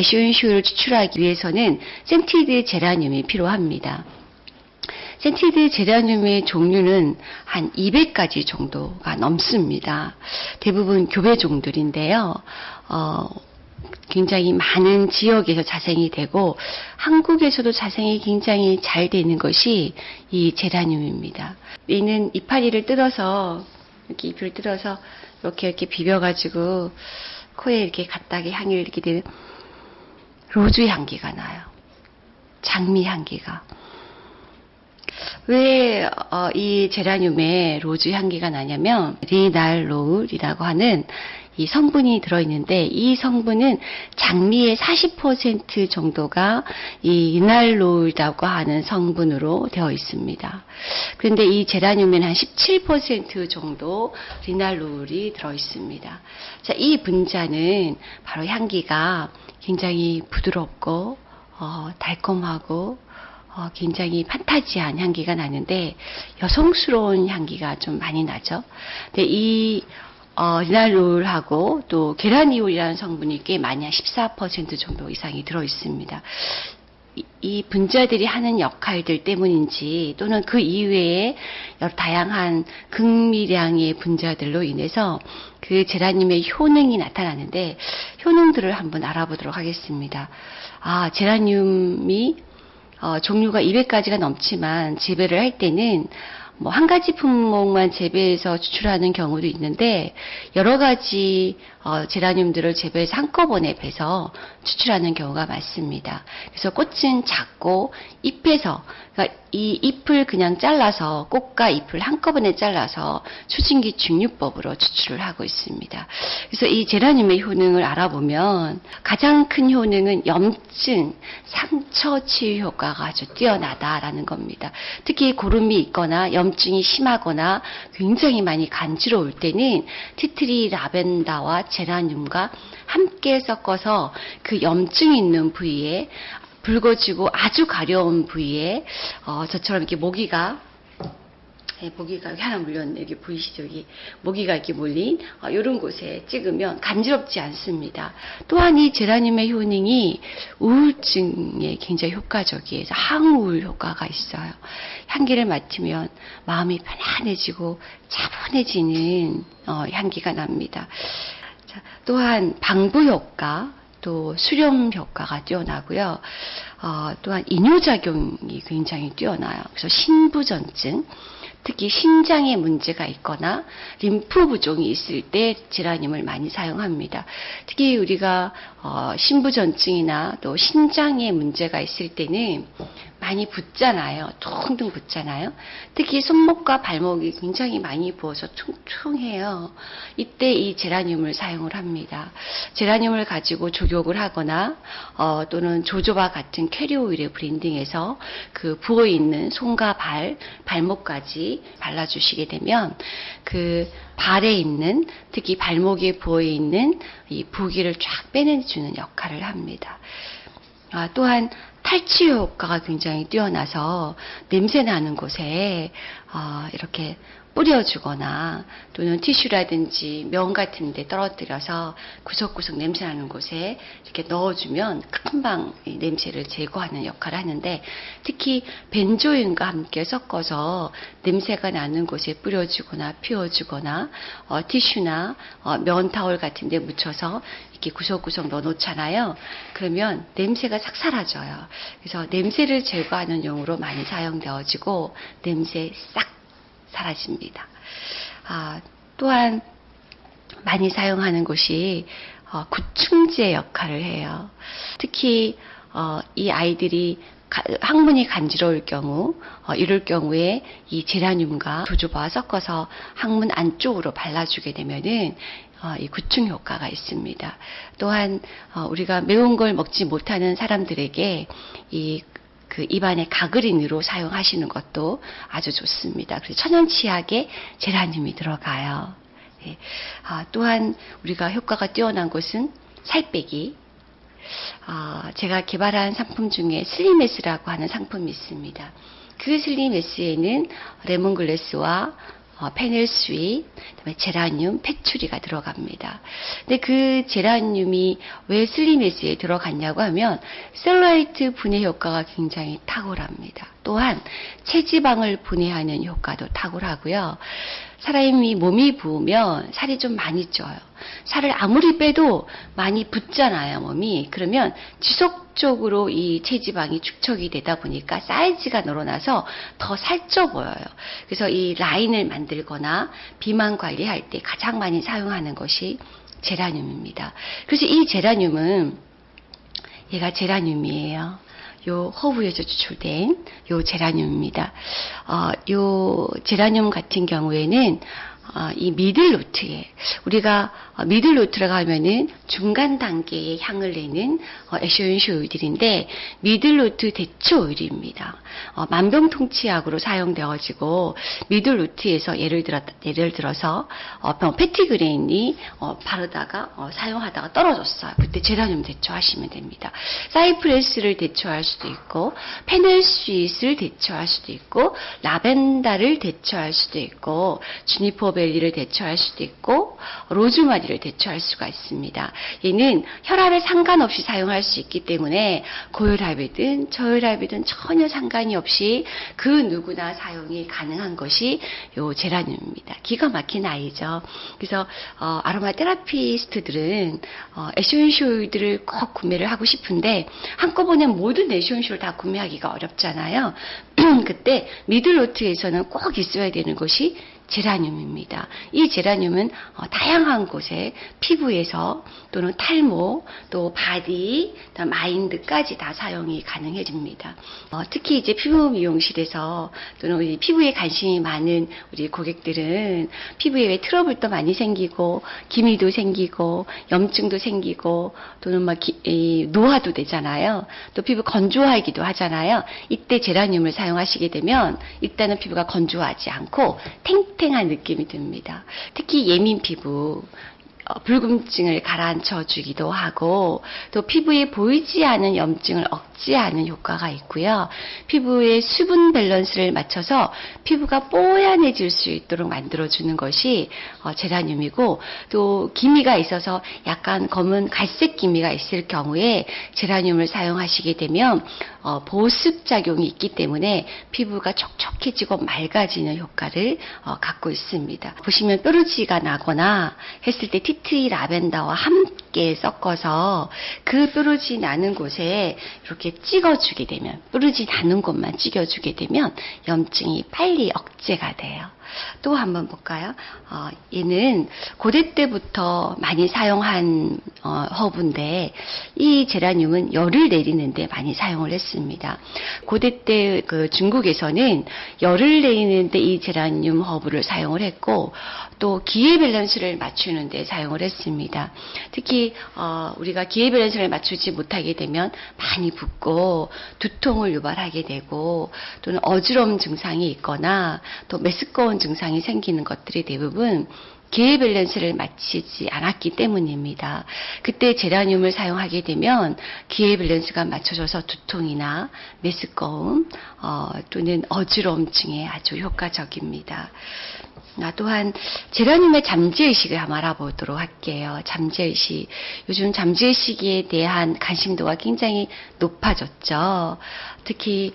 essential oil을 추출하기 위해서는 scented geranium이 필요합니다. scented geranium의 종류는 한 200가지 정도가 넘습니다. 대부분 교배 종들인데요. 어, 굉장히 많은 지역에서 자생이 되고 한국에서도 자생이 굉장히 잘 되는 것이 이 제라늄입니다. 이는 이파리를 뜯어서 이렇게 잎을 뜯어서 이렇게 이렇게 비벼가지고 코에 이렇게 갖다게 향을 이렇게 되는 rose 향기가 나요. 장미 향기가. 왜이 어, 제라늄에 rose 향기가 나냐면 linalool이라고 하는 이 성분이 들어있는데 이 성분은 장미의 40% 정도가 이 linalool이라고 하는 성분으로 되어 있습니다. 그런데 이 제라늄에는 한 17% 정도 리날로울이 들어 있습니다. 자, 이 분자는 바로 향기가 굉장히 부드럽고 어, 달콤하고 어, 굉장히 판타지한 향기가 나는데 여성스러운 향기가 좀 많이 나죠. 근데 이 어, 리날롤하고 또 게라니올이라는 성분이 꽤 많이 한 14% 정도 이상이 들어 있습니다. 이, 이 분자들이 하는 역할들 때문인지 또는 그 이외에 여러 다양한 극미량의 분자들로 인해서 그 제라늄의 효능이 나타나는데 효능들을 한번 알아보도록 하겠습니다. 아, 제라늄이 어, 종류가 200가지가 넘지만 재배를 할 때는 뭐 한 가지 품목만 재배해서 추출하는 경우도 있는데 여러 가지 어, 제라늄들을 재배해서 한꺼번에 베서 추출하는 경우가 많습니다. 그래서 꽃은 작고 잎에서 그러니까 이 잎을 그냥 잘라서 꽃과 잎을 한꺼번에 잘라서 추진기 증류법으로 추출을 하고 있습니다. 그래서 이 제라늄의 효능을 알아보면 가장 큰 효능은 염증, 상처 치유 효과가 아주 뛰어나다라는 겁니다. 특히 고름이 있거나 염 증이 심하거나 굉장히 많이 간지러울 때는 티트리 라벤더와 제라늄과 함께 섞어서 그 염증 있는 부위에 붉어지고 아주 가려운 부위에 어, 저처럼 이렇게 모기가 네, 모기가 하나 물렸네. 여기 보이시죠? 여기 모기가 이렇게 물린 어, 이런 곳에 찍으면 간지럽지 않습니다. 또한 이 제라늄의 효능이 우울증에 굉장히 효과적이에요. 항우울 효과가 있어요. 향기를 맡으면 마음이 편안해지고 차분해지는 어, 향기가 납니다. 자, 또한 방부 효과, 또 수렴 효과가 뛰어나고요. 어, 또한 이뇨작용이 굉장히 뛰어나요. 그래서 신부전증, 특히 신장에 문제가 있거나 림프 부종이 있을 때 제라늄을 많이 사용합니다. 특히 우리가 어, 신부전증이나 또 신장에 문제가 있을 때는 많이 붓잖아요. 퉁퉁 붓잖아요. 특히 손목과 발목이 굉장히 많이 부어서 퉁퉁해요. 이때 이 제라늄을 사용을 합니다. 제라늄을 가지고 조격을 하거나 어, 또는 조조바 같은 캐리오 오일에 브랜딩해서 그 부어 있는 손과 발, 발목까지 발라주시게 되면 그 발에 있는 특히 발목에 부어 있는 이 부기를 쫙 빼내주는 역할을 합니다. 아, 또한 탈취 효과가 굉장히 뛰어나서 냄새 나는 곳에 어, 이렇게 뿌려주거나 또는 티슈라든지 면 같은 데 떨어뜨려서 구석구석 냄새 나는 곳에 이렇게 넣어주면 금방 냄새를 제거하는 역할을 하는데 특히 벤조인과 함께 섞어서 냄새가 나는 곳에 뿌려주거나 피워주거나 어, 티슈나 어, 면 타월 같은 데 묻혀서 이렇게 구석구석 넣어 놓잖아요. 그러면 냄새가 싹 사라져요. 그래서 냄새를 제거하는 용으로 많이 사용되어지고 냄새 싹 사라집니다. 아, 또한 많이 사용하는 곳이 어, 구충제 역할을 해요. 특히 어, 이 아이들이 가, 항문이 간지러울 경우 어, 이럴 경우에 이 제라늄과 조조바와 섞어서 항문 안쪽으로 발라주게 되면은 어, 이 구충 효과가 있습니다. 또한 어, 우리가 매운 걸 먹지 못하는 사람들에게 이 그 입안에 가그린으로 사용하시는 것도 아주 좋습니다. 그래서 천연치약에 제라늄이 들어가요. 예. 아, 또한 우리가 효과가 뛰어난 것은 살 빼기. 아, 제가 개발한 상품 중에 슬림에스라고 하는 상품이 있습니다. 그 슬림에스에는 레몬글래스와 어, 페넬스위, 그다음에 제라늄, 패추리가 들어갑니다. 근데 그 제라늄이 왜 슬림에스에 들어갔냐고 하면 셀라이트 분해 효과가 굉장히 탁월합니다. 또한 체지방을 분해하는 효과도 탁월하고요. 사람이 몸이 부으면 살이 좀 많이 쪄요. 살을 아무리 빼도 많이 붙잖아요, 몸이. 그러면 지속적으로 이 체지방이 축적이 되다 보니까 사이즈가 늘어나서 더 살쪄 보여요. 그래서 이 라인을 만들거나 비만 관리할 때 가장 많이 사용하는 것이 제라늄입니다. 그래서 이 제라늄은 얘가 제라늄이에요. 요 허브에서 추출된 요 제라늄입니다. 어, 요 제라늄 같은 경우에는 어, 이 미들 노트에 우리가 어, middle note라고 하면은 중간 단계의 향을 내는 어, essential 오일들인데 middle note 대초 오일입니다. 어, 만병통치약으로 사용되어지고 middle note에서 예를 들어 예를 들어서 어, petitgrain이 어, 바르다가 어, 사용하다가 떨어졌어요. 그때 제라늄 대체하시면 됩니다. cypress를 대체할 수도 있고 fennel sweet을 대체할 수도 있고 라벤더를 대체할 수도 있고 juniper berry를 대체할 수도 있고 로즈마리를 대처할 수가 있습니다. 얘는 혈압에 상관없이 사용할 수 있기 때문에 고혈압이든 저혈압이든 전혀 상관이 없이 그 누구나 사용이 가능한 것이 요 제라늄입니다. 기가 막힌 아이죠. 그래서 어, 아로마 테라피스트들은 어, 에센쇼일들을 꼭 구매를 하고 싶은데 한꺼번에 모든 에센쇼를 다 구매하기가 어렵잖아요. 그때 미들노트에서는 꼭 있어야 되는 것이 제라늄입니다. 이 제라늄은 어, 다양한 곳에 피부에서 또는 탈모, 또 body, mind까지 다 사용이 가능해집니다. 어, 특히 이제 피부 미용실에서 또는 피부에 관심이 많은 우리 고객들은 피부에 왜 트러블도 많이 생기고 기미도 생기고 염증도 생기고 또는 막 기, 이, 노화도 되잖아요. 또 피부 건조하기도 하잖아요. 이때 제라늄을 사용하시게 되면 일단은 피부가 건조하지 않고 탱 탱한 느낌이 듭니다. 특히 예민 피부 어, 불금증을 가라앉혀 주기도 하고 또 피부에 보이지 않은 염증을 억제하는 효과가 있고요. 피부의 수분 밸런스를 맞춰서 피부가 뽀얀해질 수 있도록 만들어 주는 것이 어, 제라늄이고 또 기미가 있어서 약간 검은 갈색 기미가 있을 경우에 제라늄을 사용하시게 되면 어, 보습 작용이 있기 때문에 피부가 촉촉해지고 맑아지는 효과를 어, 갖고 있습니다. 보시면 뾰루지가 나거나 했을 때 티트리 라벤더와 함께 섞어서 그 뾰루지 나는 곳에 이렇게 찍어주게 되면 뾰루지 나는 곳만 찍어주게 되면 염증이 빨리 억제가 돼요. 또 한번 볼까요? 어, 얘는 고대 때부터 많이 사용한 어, 허브인데 이 제라늄은 열을 내리는데 많이 사용을 했습니다. 고대 때 그 중국에서는 열을 내리는데 이 제라늄 허브를 사용을 했고 또 기의 밸런스를 맞추는 데 사용을 했습니다. 특히 어, 우리가 기의 밸런스를 맞추지 못하게 되면 많이 붓고 두통을 유발하게 되고 또는 어지러움 증상이 있거나 또 메스꺼운 증상이 생기는 것들이 대부분 기의 밸런스를 맞추지 않았기 때문입니다. 그때 제라늄을 사용하게 되면 기의 밸런스가 맞춰져서 두통이나 메스꺼움 어, 또는 어지러움증에 아주 효과적입니다. 아, 또한 제라늄의 잠재의식을 한번 알아보도록 할게요. 잠재의식. 요즘 잠재의식에 대한 관심도가 굉장히 높아졌죠. 특히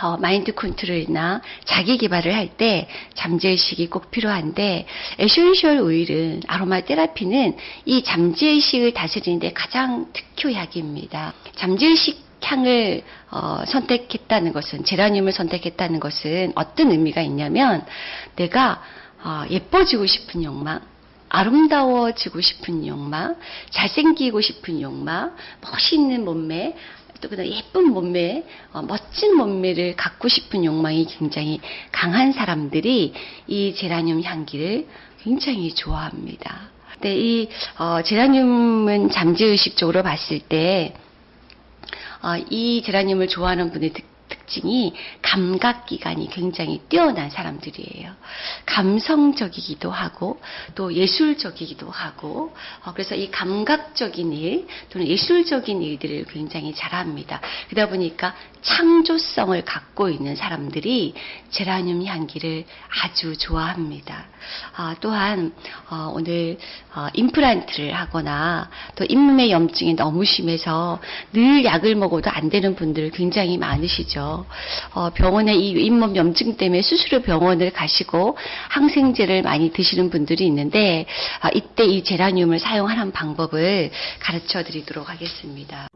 어, 마인드 컨트롤이나 자기 개발을 할 때 잠재의식이 꼭 필요한데 essential 오일은 아로마 테라피는 이 잠재의식을 다스리는데 가장 특효약입니다. 잠재의식 향을 어, 선택했다는 것은 제라늄을 선택했다는 것은 어떤 의미가 있냐면 내가 어, 예뻐지고 싶은 욕망, 아름다워지고 싶은 욕망, 잘생기고 싶은 욕망, 멋있는 몸매, 또 그다음 예쁜 몸매, 어, 멋진 몸매를 갖고 싶은 욕망이 굉장히 강한 사람들이 이 제라늄 향기를 굉장히 좋아합니다. 근데 이 어, 제라늄은 잠재의식적으로 봤을 때 어, 이 제라늄을 좋아하는 분의 특, 특징이 감각 기관이 굉장히 뛰어난 사람들이에요. 감성적이기도 하고 또 예술적이기도 하고 어, 그래서 이 감각적인 일 또는 예술적인 일들을 굉장히 잘합니다. 그러다 보니까 창조성을 갖고 있는 사람들이 제라늄 향기를 아주 좋아합니다. 아, 또한 어, 오늘 어, 임플란트를 하거나 또 잇몸의 염증이 너무 심해서 늘 약을 먹어도 안 되는 분들 굉장히 많으시죠. 어, 병원에 이 잇몸 염증 때문에 수시로 병원을 가시고 항생제를 많이 드시는 분들이 있는데 아, 이때 이 제라늄을 사용하는 방법을 가르쳐 드리도록 하겠습니다.